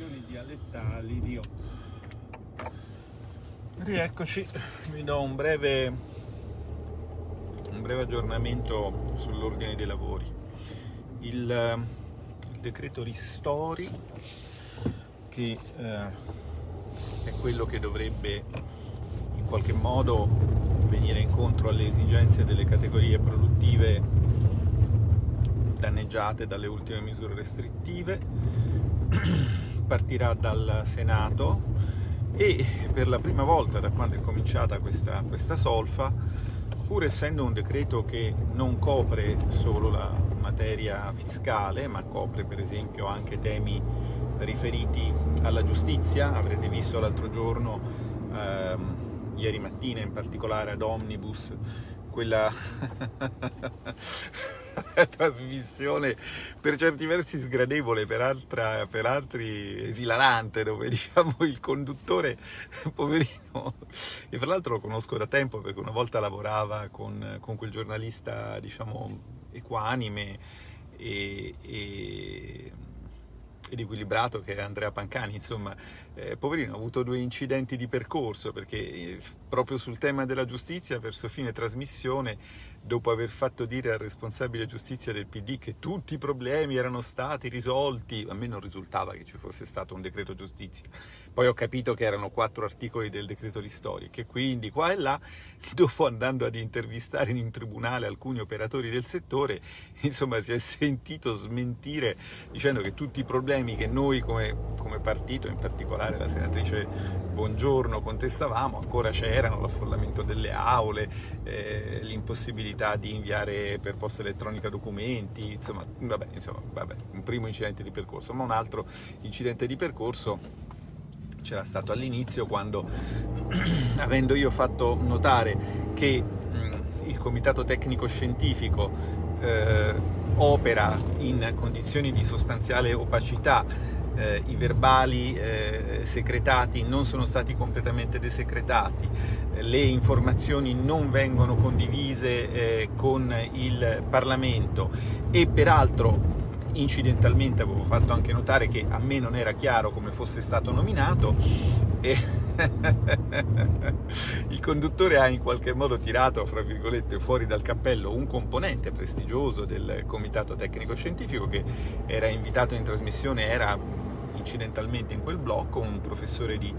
espressioni dialettali di Rieccoci, vi do un breve, un breve aggiornamento sull'ordine dei lavori. Il, il decreto ristori, che eh, è quello che dovrebbe in qualche modo venire incontro alle esigenze delle categorie produttive danneggiate dalle ultime misure restrittive, partirà dal Senato e per la prima volta da quando è cominciata questa, questa solfa, pur essendo un decreto che non copre solo la materia fiscale, ma copre per esempio anche temi riferiti alla giustizia, avrete visto l'altro giorno, ehm, ieri mattina in particolare ad Omnibus, quella trasmissione per certi versi sgradevole, per, altra, per altri esilarante, dove diciamo il conduttore, poverino, e fra l'altro lo conosco da tempo perché una volta lavorava con, con quel giornalista, diciamo, equanime e, e ed equilibrato che è Andrea Pancani, insomma, eh, poverino ha avuto due incidenti di percorso perché eh, proprio sul tema della giustizia verso fine trasmissione dopo aver fatto dire al responsabile giustizia del PD che tutti i problemi erano stati risolti, a me non risultava che ci fosse stato un decreto giustizia, poi ho capito che erano quattro articoli del decreto ristori, che quindi qua e là, dopo andando ad intervistare in tribunale alcuni operatori del settore, insomma si è sentito smentire dicendo che tutti i problemi che noi come, come partito, in particolare la senatrice Bongiorno, contestavamo, ancora c'erano, l'affollamento delle aule, eh, l'impossibilità possibilità di inviare per posta elettronica documenti, insomma, vabbè, insomma, vabbè, un primo incidente di percorso, ma un altro incidente di percorso c'era stato all'inizio quando, avendo io fatto notare che mh, il comitato tecnico scientifico eh, opera in condizioni di sostanziale opacità eh, i verbali eh, secretati non sono stati completamente desecretati, le informazioni non vengono condivise eh, con il Parlamento. E peraltro incidentalmente avevo fatto anche notare che a me non era chiaro come fosse stato nominato il conduttore ha in qualche modo tirato, fra virgolette, fuori dal cappello un componente prestigioso del comitato tecnico scientifico che era invitato in trasmissione, era incidentalmente in quel blocco un professore di,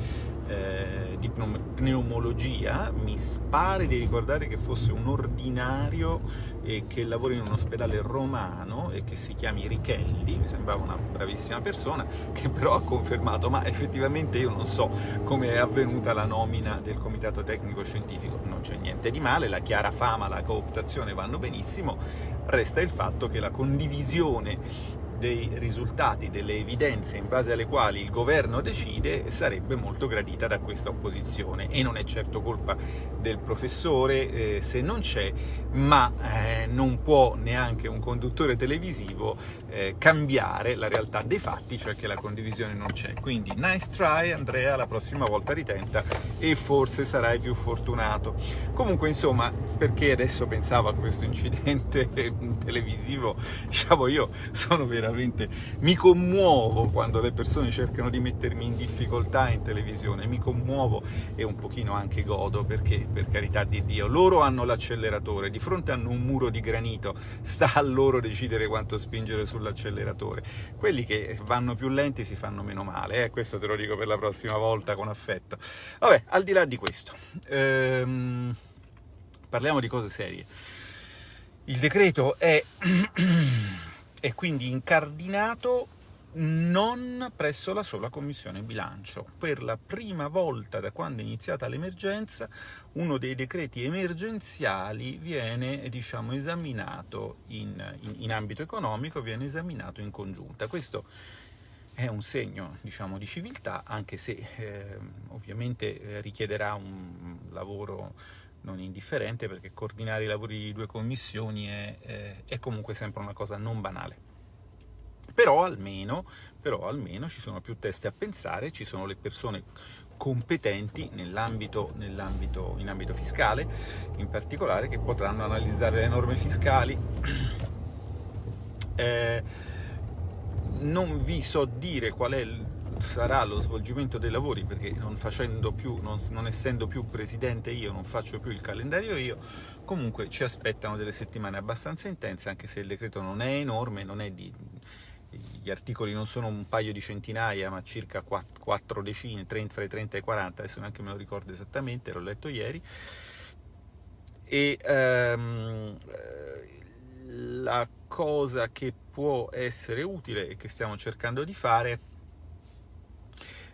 eh, di pneumologia, mi pare di ricordare che fosse un ordinario e che lavora in un ospedale romano e che si chiami Richelli, mi sembrava una bravissima persona, che però ha confermato, ma effettivamente io non so come è avvenuta la nomina del comitato tecnico scientifico, non c'è niente di male, la chiara fama, la cooptazione vanno benissimo, resta il fatto che la condivisione dei risultati, delle evidenze in base alle quali il governo decide sarebbe molto gradita da questa opposizione e non è certo colpa del professore eh, se non c'è, ma eh, non può neanche un conduttore televisivo eh, cambiare la realtà dei fatti, cioè che la condivisione non c'è. Quindi nice try Andrea, la prossima volta ritenta e forse sarai più fortunato. Comunque insomma, perché adesso pensavo a questo incidente televisivo, diciamo io sono veramente veramente mi commuovo quando le persone cercano di mettermi in difficoltà in televisione, mi commuovo e un pochino anche godo perché, per carità di Dio, loro hanno l'acceleratore, di fronte hanno un muro di granito, sta a loro decidere quanto spingere sull'acceleratore. Quelli che vanno più lenti si fanno meno male, eh? questo te lo dico per la prossima volta con affetto. Vabbè, al di là di questo, ehm, parliamo di cose serie. Il decreto è è quindi incardinato non presso la sola Commissione Bilancio. Per la prima volta da quando è iniziata l'emergenza, uno dei decreti emergenziali viene diciamo, esaminato in, in, in, ambito economico, viene esaminato in congiunta. Questo è un segno diciamo, di civiltà, anche se eh, ovviamente richiederà un lavoro non indifferente perché coordinare i lavori di due commissioni è, è, è comunque sempre una cosa non banale. Però almeno, però almeno ci sono più teste a pensare, ci sono le persone competenti nell'ambito, nell'ambito, in ambito fiscale, in particolare, che potranno analizzare le norme fiscali. Eh, non vi so dire qual è sarà lo svolgimento dei lavori, perché non, più, non, non essendo più presidente io, non faccio più il calendario io, comunque ci aspettano delle settimane abbastanza intense, anche se il decreto non è enorme, non è di, gli articoli non sono un paio di centinaia, ma circa 4 decine, 30, fra i 30 e i 40, adesso neanche me lo ricordo esattamente, l'ho letto ieri, e um, la cosa che può essere utile e che stiamo cercando di fare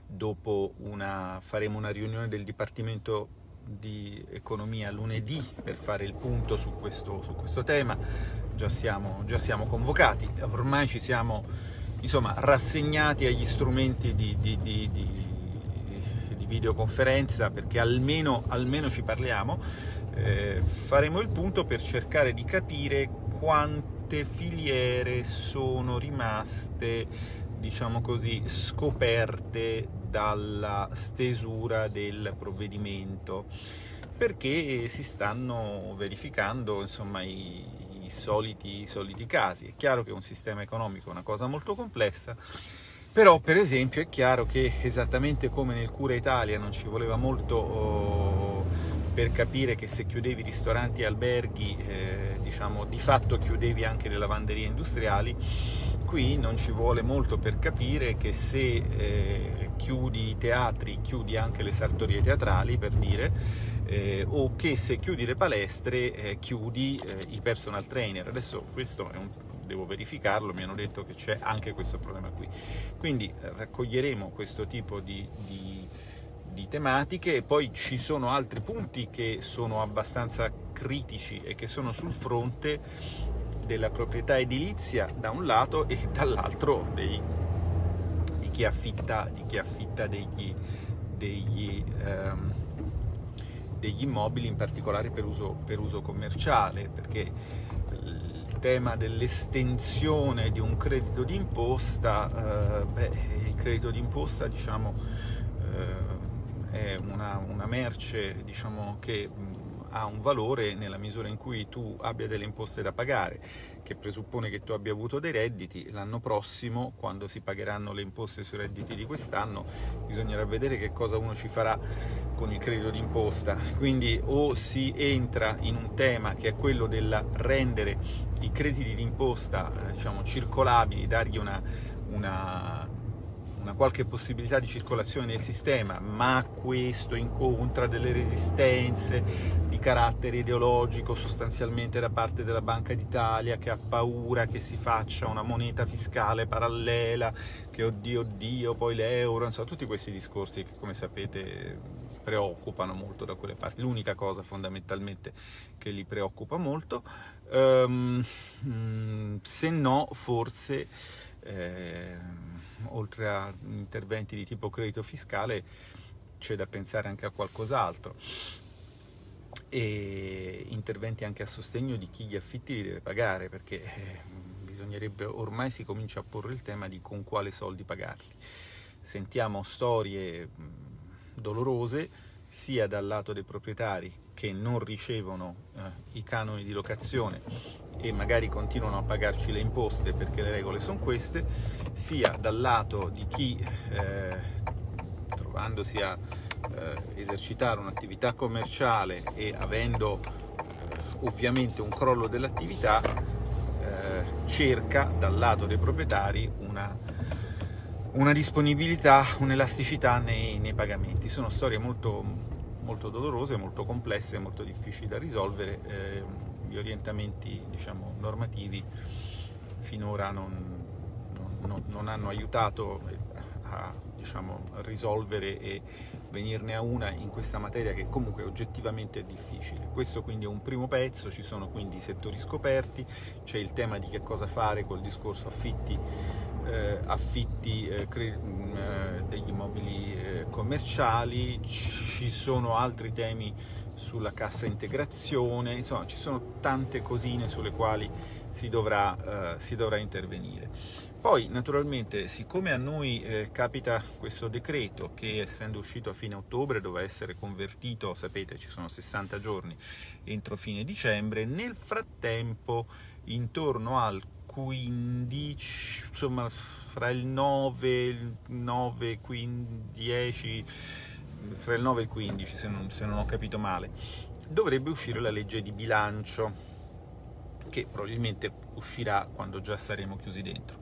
dopo una, faremo una riunione del Dipartimento di Economia lunedì per fare il punto su questo, su questo tema, già siamo, già siamo, convocati, ormai ci siamo insomma, rassegnati agli strumenti di, di, di, di videoconferenza perché almeno, almeno ci parliamo, eh, faremo il punto per cercare di capire quante filiere sono rimaste diciamo così, scoperte dalla stesura del provvedimento perché si stanno verificando insomma, i, i, soliti, i soliti casi. È chiaro che un sistema economico è una cosa molto complessa, però per esempio è chiaro che esattamente come nel Cura Italia non ci voleva molto oh, per capire che se chiudevi ristoranti e alberghi, eh, diciamo, di fatto chiudevi anche le lavanderie industriali, qui non ci vuole molto per capire che se eh, chiudi i teatri, chiudi anche le sartorie teatrali, per dire, eh, o che se chiudi le palestre, eh, chiudi eh, i personal trainer. Adesso questo è un devo verificarlo, mi hanno detto che c'è anche questo problema qui. Quindi eh, raccoglieremo questo tipo di, di di tematiche e poi ci sono altri punti che sono abbastanza critici e che sono sul fronte della proprietà edilizia da un lato e dall'altro di chi affitta, di chi affitta degli, degli, ehm, degli, immobili in particolare per uso, per uso commerciale perché il tema dell'estensione di un credito d'imposta, eh, beh, il credito d'imposta diciamo eh, è una, una merce diciamo, che ha un valore nella misura in cui tu abbia delle imposte da pagare, che presuppone che tu abbia avuto dei redditi, l'anno prossimo, quando si pagheranno le imposte sui redditi di quest'anno, bisognerà vedere che cosa uno ci farà con il credito d'imposta. Quindi o si entra in un tema che è quello del rendere i crediti d'imposta eh, diciamo, circolabili, dargli una, una una qualche possibilità di circolazione nel sistema, ma questo incontra delle resistenze di carattere ideologico sostanzialmente da parte della Banca d'Italia che ha paura che si faccia una moneta fiscale parallela, che oddio oddio, poi l'euro, insomma tutti questi discorsi che come sapete preoccupano molto da quelle parti, l'unica cosa fondamentalmente che li preoccupa molto, um, se no forse eh, oltre a interventi di tipo credito fiscale c'è da pensare anche a qualcos'altro. E interventi anche a sostegno di chi gli affitti li deve pagare perché eh, bisognerebbe ormai si comincia a porre il tema di con quale soldi pagarli. Sentiamo storie dolorose sia dal lato dei proprietari che non ricevono eh, i canoni di locazione e magari continuano a pagarci le imposte perché le regole sono queste, sia dal lato di chi eh, trovandosi a eh, esercitare un'attività commerciale e avendo eh, ovviamente un crollo dell'attività eh, cerca dal lato dei proprietari una, una disponibilità, un'elasticità nei, nei pagamenti. Sono storie molto, molto dolorose, molto complesse, molto difficili da risolvere. Eh, gli orientamenti diciamo, normativi finora non, non, non, hanno aiutato a diciamo, risolvere e venirne a una in questa materia che comunque oggettivamente è difficile. Questo quindi è un primo pezzo, ci sono quindi i settori scoperti, c'è il tema di che cosa fare col discorso affitti, eh, affitti eh, eh, degli immobili eh, commerciali, ci sono altri temi sulla cassa integrazione, insomma ci sono tante cosine sulle quali si dovrà, eh, si dovrà intervenire. Poi naturalmente siccome a noi eh, capita questo decreto che essendo uscito a fine ottobre doveva essere convertito, sapete ci sono 60 giorni entro fine dicembre, nel frattempo intorno al 15, insomma fra il 9, il 9, 15, 10, fra il 9 e il 15 se non, se non ho capito male, dovrebbe uscire la legge di bilancio che probabilmente uscirà quando già saremo chiusi dentro.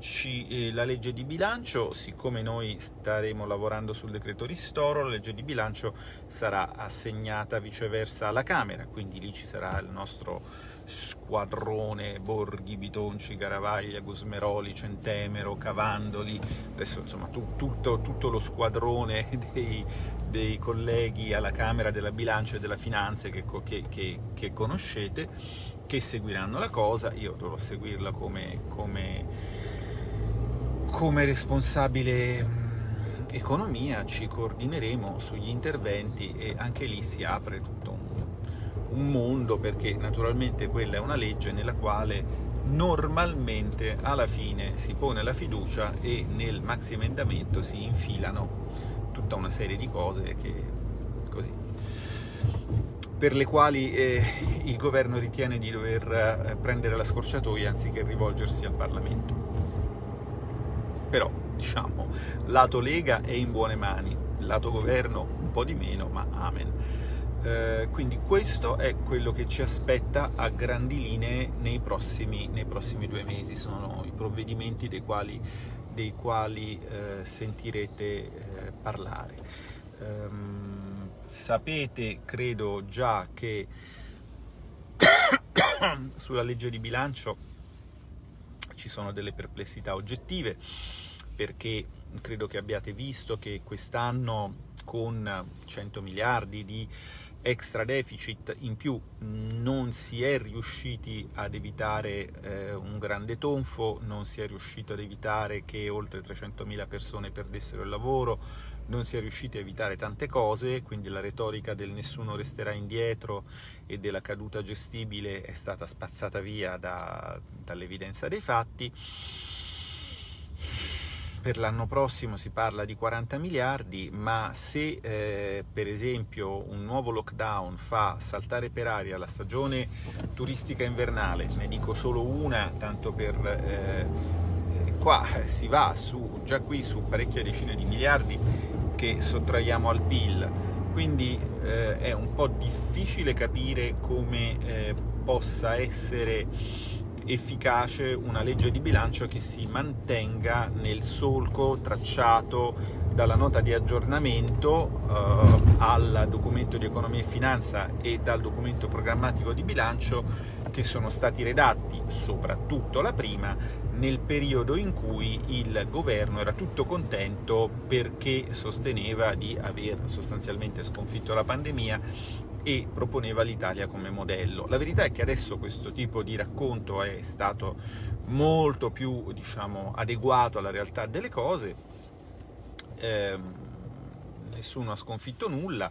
Eh, la legge di bilancio, siccome noi staremo lavorando sul decreto ristoro, la legge di bilancio sarà assegnata viceversa alla Camera, quindi lì ci sarà il nostro squadrone Borghi, Bitonci, Garavaglia, Gusmeroli, Centemero, Cavandoli, adesso insomma tu, tutto, tutto, lo squadrone dei, dei, colleghi alla Camera della Bilancia e della Finanza che, che, che, che conoscete, che seguiranno la cosa, io dovrò seguirla come, come, come responsabile mm, economia, ci coordineremo sugli interventi e anche lì si apre tutto un, mondo perché naturalmente quella è una legge nella quale normalmente alla fine si pone la fiducia e nel maxi emendamento si infilano tutta una serie di cose che così per le quali eh, il governo ritiene di dover eh, prendere la scorciatoia anziché rivolgersi al Parlamento. Però, diciamo, lato Lega è in buone mani, lato governo un po' di meno, ma amen. Eh, quindi questo è quello che ci aspetta a grandi linee nei prossimi, nei prossimi due mesi, sono i provvedimenti dei quali, dei quali eh, sentirete eh, parlare. Um, Sapete, credo già, che sulla legge di bilancio ci sono delle perplessità oggettive, perché credo che abbiate visto che quest'anno con 100 miliardi di extra deficit in più non si è riusciti ad evitare eh, un grande tonfo, non si è riuscito ad evitare che oltre 300.000 persone perdessero il lavoro, non si è riusciti a evitare tante cose, quindi la retorica del nessuno resterà indietro e della caduta gestibile è stata spazzata via da, dall'evidenza dei fatti. Per l'anno prossimo si parla di 40 miliardi, ma se eh, per esempio un nuovo lockdown fa saltare per aria la stagione turistica invernale, ne dico solo una, tanto per... Eh, qua si va su, già qui su parecchie decine di miliardi che sottraiamo al PIL, quindi eh, è un po' difficile capire come eh, possa essere efficace una legge di bilancio che si mantenga nel solco tracciato dalla nota di aggiornamento eh, al documento di economia e finanza e dal documento programmatico di bilancio che sono stati redatti, soprattutto la prima, nel periodo in cui il governo era tutto contento perché sosteneva di aver sostanzialmente sconfitto la pandemia e proponeva l'Italia come modello. La verità è che adesso questo tipo di racconto è stato molto più diciamo, adeguato alla realtà delle cose, eh, nessuno ha sconfitto nulla,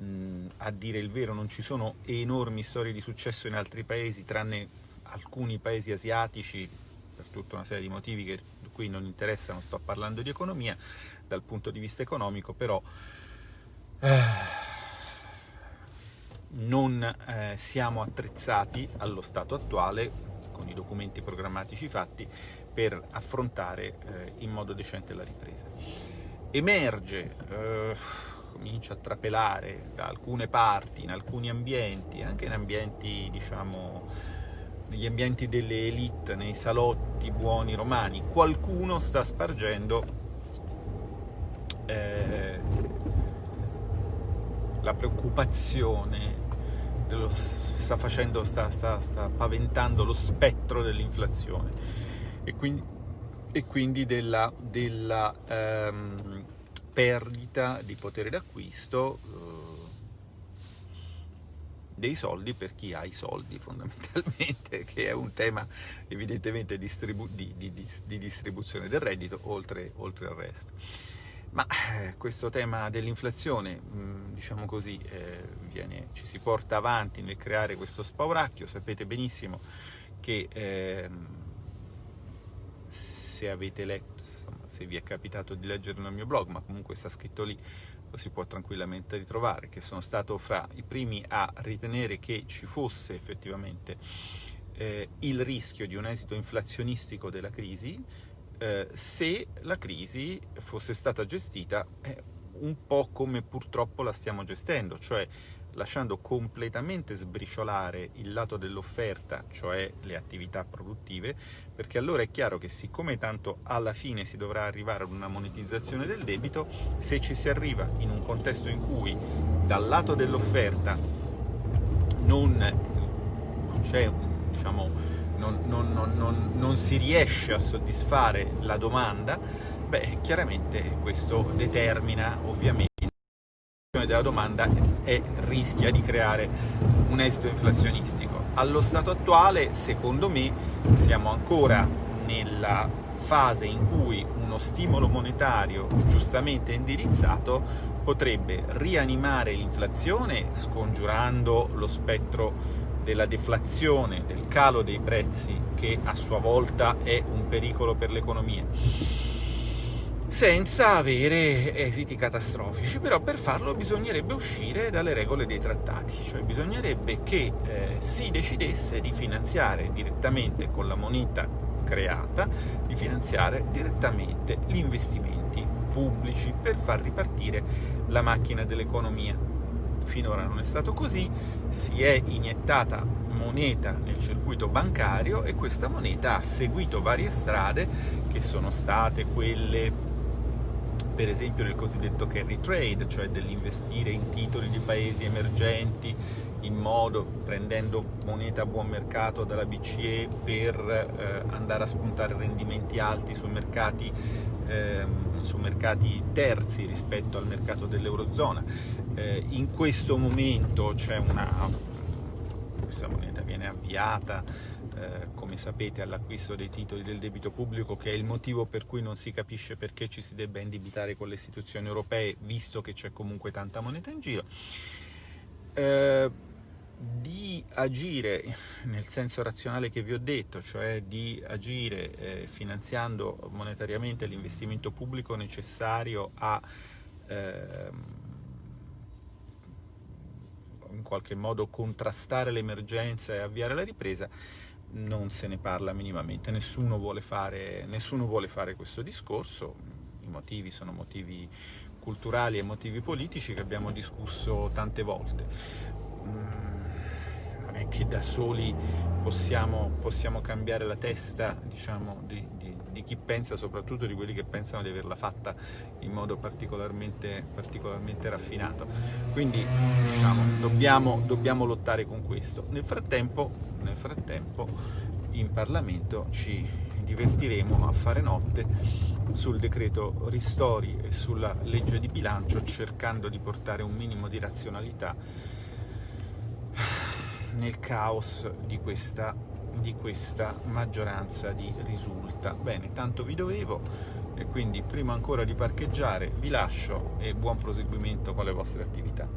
mm, a dire il vero non ci sono enormi storie di successo in altri paesi, tranne alcuni paesi asiatici, per tutta una serie di motivi che qui non interessano, sto parlando di economia, dal punto di vista economico però eh, non eh, siamo attrezzati allo stato attuale, con i documenti programmatici fatti, per affrontare eh, in modo decente la ripresa. Emerge, eh, comincia a trapelare da alcune parti, in alcuni ambienti, anche in ambienti diciamo negli ambienti delle elite, nei salotti buoni romani, qualcuno sta spargendo eh, la preoccupazione, dello, sta, facendo, sta, sta, sta paventando lo spettro dell'inflazione e quindi, e quindi della, della ehm, perdita di potere d'acquisto eh, dei soldi per chi ha i soldi fondamentalmente, che è un tema evidentemente distribu di, di, di, di, distribuzione del reddito oltre, oltre al resto. Ma eh, questo tema dell'inflazione, mm, diciamo così, eh, viene, ci si porta avanti nel creare questo spauracchio, sapete benissimo che eh, se avete letto, insomma, se vi è capitato di leggere nel mio blog, ma comunque sta scritto lì, lo si può tranquillamente ritrovare, che sono stato fra i primi a ritenere che ci fosse effettivamente eh, il rischio di un esito inflazionistico della crisi eh, se la crisi fosse stata gestita eh, un po' come purtroppo la stiamo gestendo, cioè lasciando completamente sbriciolare il lato dell'offerta, cioè le attività produttive, perché allora è chiaro che siccome tanto alla fine si dovrà arrivare ad una monetizzazione del debito, se ci si arriva in un contesto in cui dal lato dell'offerta non, non c'è, diciamo, non, non, non si riesce a soddisfare la domanda, beh, chiaramente questo determina ovviamente della domanda e rischia di creare un esito inflazionistico. Allo stato attuale, secondo me, siamo ancora nella fase in cui uno stimolo monetario giustamente indirizzato potrebbe rianimare l'inflazione scongiurando lo spettro della deflazione, del calo dei prezzi che a sua volta è un pericolo per l'economia senza avere esiti catastrofici, però per farlo bisognerebbe uscire dalle regole dei trattati, cioè bisognerebbe che eh, si decidesse di finanziare direttamente con la moneta creata, di finanziare direttamente gli investimenti pubblici per far ripartire la macchina dell'economia. Finora non è stato così, si è iniettata moneta nel circuito bancario e questa moneta ha seguito varie strade che sono state quelle per esempio nel cosiddetto carry trade, cioè dell'investire in titoli di paesi emergenti in modo, prendendo moneta a buon mercato dalla BCE per eh, andare a spuntare rendimenti alti sui mercati, eh, su mercati terzi rispetto al mercato dell'Eurozona. Eh, in questo momento c'è una questa moneta viene avviata, eh, come sapete, all'acquisto dei titoli del debito pubblico, che è il motivo per cui non si capisce perché ci si debba indebitare con le istituzioni europee, visto che c'è comunque tanta moneta in giro. Eh, di agire nel senso razionale che vi ho detto, cioè di agire eh, finanziando monetariamente l'investimento pubblico necessario a ehm, in qualche modo contrastare l'emergenza e avviare la ripresa, non se ne parla minimamente, nessuno vuole fare, nessuno vuole fare questo discorso, i motivi sono motivi culturali e motivi politici che abbiamo discusso tante volte. Mm, non è che da soli possiamo, possiamo cambiare la testa diciamo, di, di, chi pensa, soprattutto di quelli che pensano di averla fatta in modo particolarmente, particolarmente raffinato. Quindi diciamo, dobbiamo, dobbiamo, lottare con questo. Nel frattempo, nel frattempo in Parlamento ci divertiremo a fare notte sul decreto ristori e sulla legge di bilancio cercando di portare un minimo di razionalità nel caos di questa, di questa maggioranza di risulta. Bene, tanto vi dovevo, e quindi prima ancora di parcheggiare vi lascio e buon proseguimento con le vostre attività.